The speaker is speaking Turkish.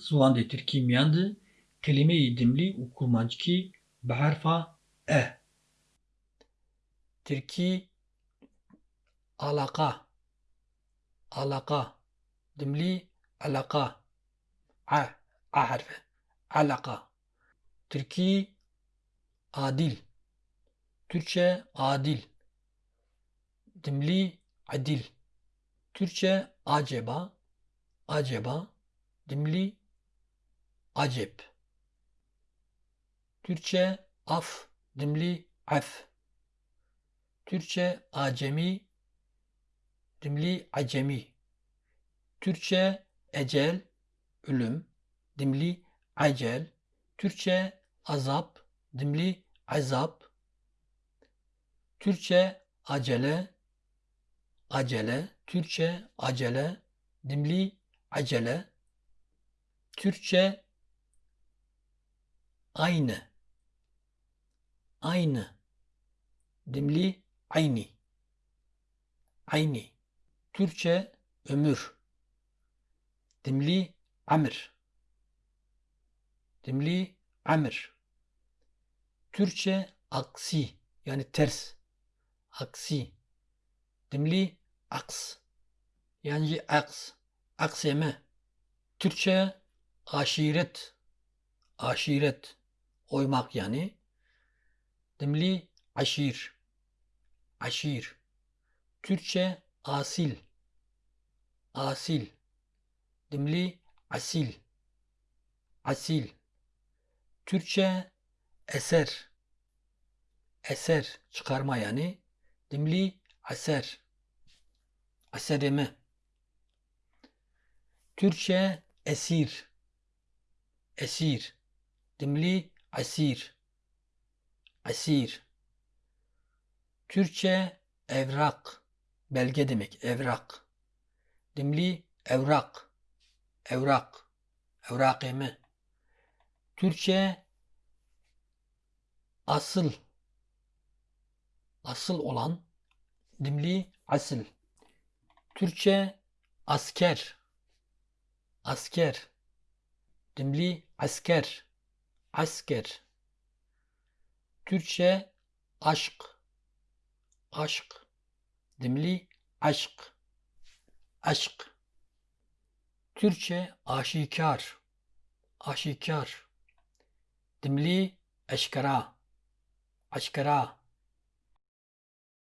Zivan de Türkimiyan de kelime-i dimli û kurmancikî bi e. Tirkî alaka alaka dimli alaka a a harfi. Alaka Türkî adil. Türkçe adil. Dimli adil. Türkçe acaba. Acaba. Dimli acep. Türkçe af dimli af. Türkçe acemi dimli acemi. Türkçe ecel ölüm dimli acel Türkçe azap dimli azap. Türkçe acele acele. Türkçe acele dimli acele. Türkçe aynı. Aynı. Dimli ayni ayni Türkçe ömür. Dimli amr dimli amr Türkçe aksi yani ters. Aksi. Dimli aks. Yani aks akseme. Türkçe aşiret. Aşiret oymak yani. Dimli aşir aşir. Türkçe asil asil. Dimli asil asil. Türkçe eser eser çıkarma yani. Dimli aser asereme. Türkçe esir esir. Dimli asir. Asir. Türkçe evrak. Belge demek evrak. Dimli evrak. Evrak. Evrakeme. Türkçe asıl. Asıl olan dimli asıl Türkçe asker. Asker. Dimli asker asker. Türkçe aşk. Aşk. Dimli aşk. Aşk. Türkçe aşikar. Aşikar. Dimli eşkara aşkara